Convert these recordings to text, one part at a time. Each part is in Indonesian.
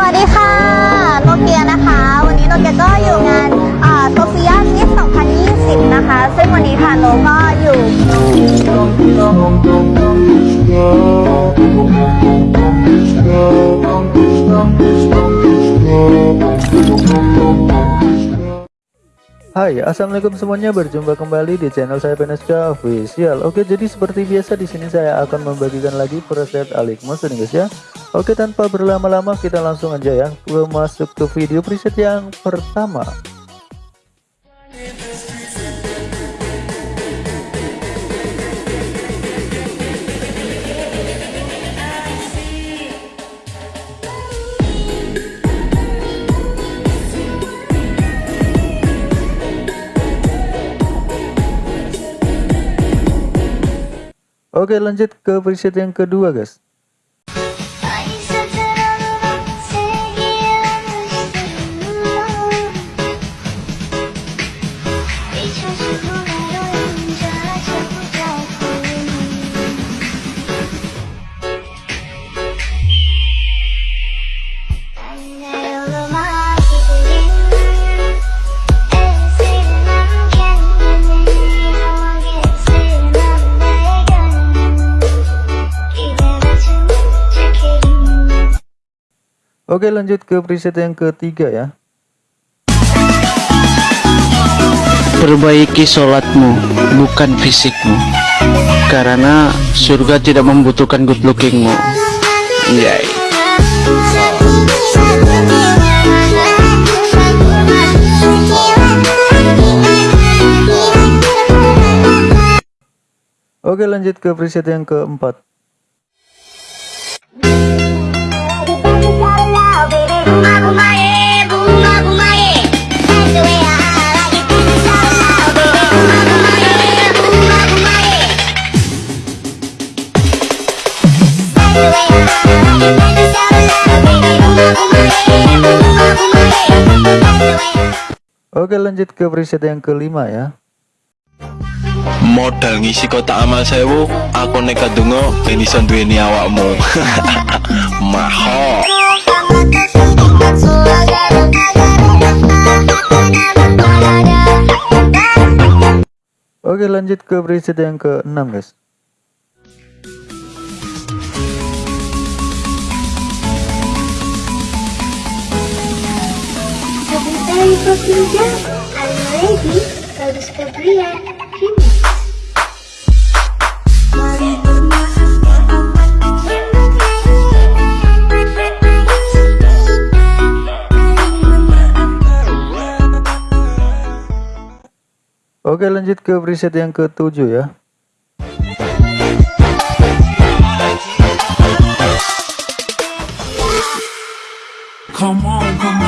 สวัสดีค่ะโนเกียนะคะ วันนี้โนเกียก็อยู่งานโซเฟียมิส2020 นะคะ ซึ่งวันนี้ค่ะโนก็อยู่ Hai, assalamualaikum semuanya. Berjumpa kembali di channel saya Peneska Official. Oke, jadi seperti biasa di sini saya akan membagikan lagi preset Alikmos nih guys ya. Oke, tanpa berlama-lama kita langsung aja ya masuk ke video preset yang pertama. Oke lanjut ke preset yang kedua guys Oke lanjut ke preset yang ketiga ya. Perbaiki sholatmu, bukan fisikmu. Karena surga tidak membutuhkan good lookingmu. Yay. Oke lanjut ke preset yang keempat Oke lanjut ke preset yang kelima ya. Modal ngisi kotak amal sewu aku nekat dungo ben iso duweni awakmu. Maho. Oke lanjut ke preset yang ke-6 guys I'm ready. Oke lanjut ke preset yang ke-7 ya. Come on, come on,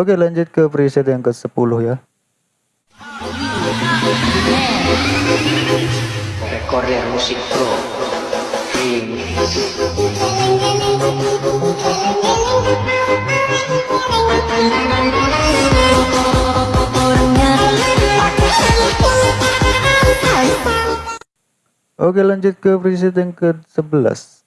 Oke lanjut ke preset yang ke-10 ya. Rekorder musik pro. Oke lanjut ke preset yang ke-11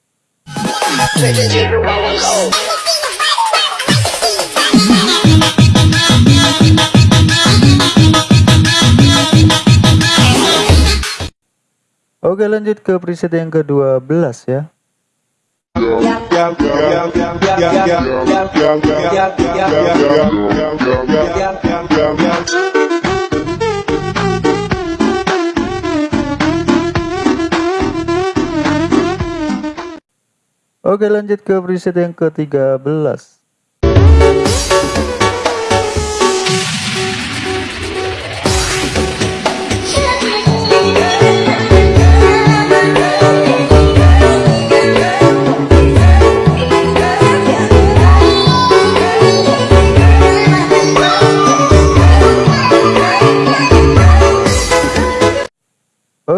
Oke lanjut ke preset yang ke-12 ya. Oke lanjut ke preset yang ke-13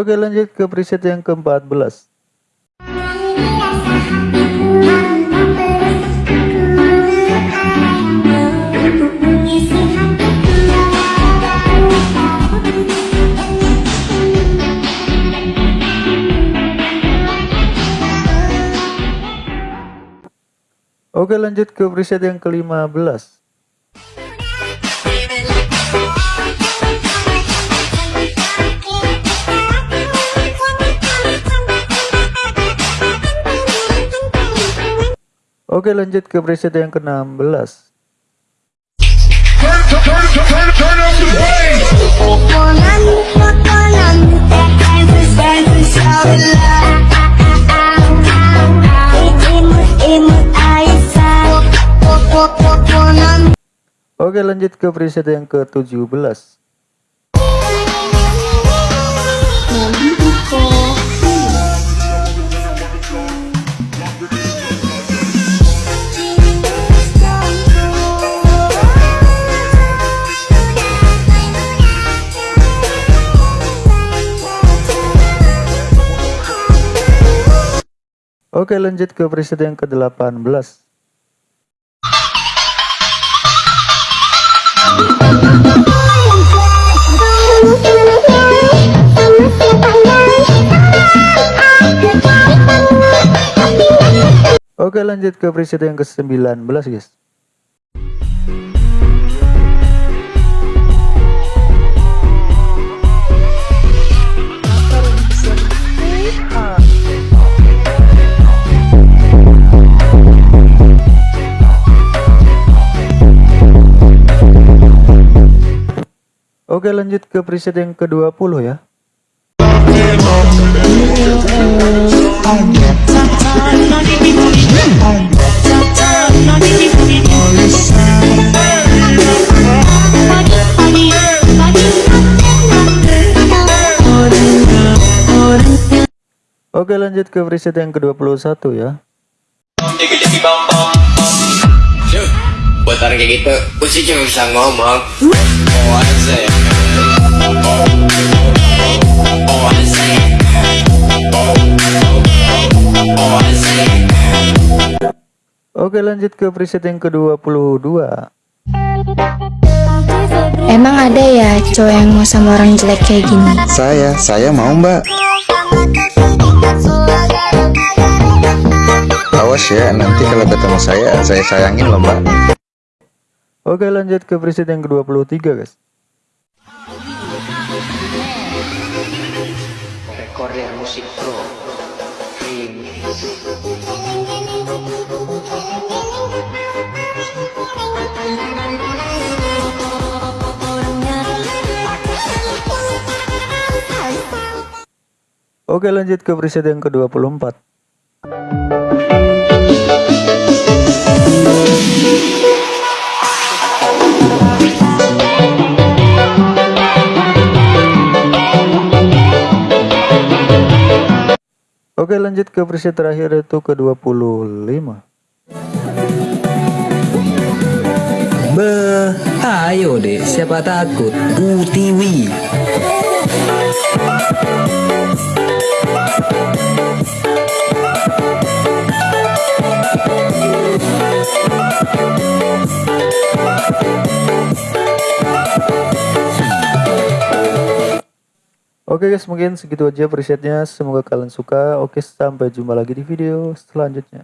Oke lanjut ke preset yang ke-14 Oke lanjut ke preset yang ke-15 Oke lanjut ke preset yang ke-16 Oke lanjut ke preset yang ke-17 Oke lanjut ke preset yang ke-18 Oke lanjut ke preset yang ke-19 guys Oke lanjut ke preset yang ke-20 ya. Oke lanjut ke preset yang ke-21 ya. Buat orang kayak gitu, gue sih cuma bisa ngomong. Oh, Oke lanjut ke preset yang ke-22 Emang ada ya cowok yang mau sama orang jelek kayak gini? Saya, saya mau mbak Awas ya, nanti kalau ketemu saya, saya sayangin loh mbak Oke lanjut ke preset yang ke-23 guys Recorder musik pro. Remix. Oke lanjut ke preset yang ke-24 Oke lanjut ke preset terakhir yaitu ke-25 Beh, ayo deh, siapa takut? Utiwi. Oke guys mungkin segitu aja presetnya semoga kalian suka Oke sampai jumpa lagi di video selanjutnya